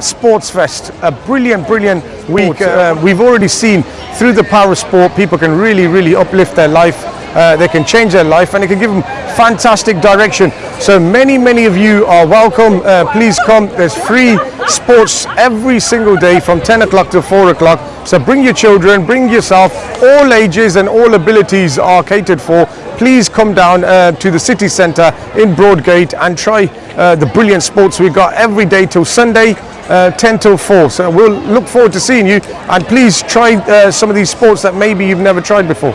Sports Fest, a brilliant, brilliant week. Uh, we've already seen through the power of sport, people can really, really uplift their life. Uh, they can change their life and it can give them fantastic direction. So many, many of you are welcome. Uh, please come. There's free sports every single day from 10 o'clock to 4 o'clock. So bring your children, bring yourself. All ages and all abilities are catered for. Please come down uh, to the city centre in Broadgate and try uh, the brilliant sports we've got every day till Sunday. Uh, 10 till 4 so we'll look forward to seeing you. And please try uh, some of these sports that maybe you've never tried before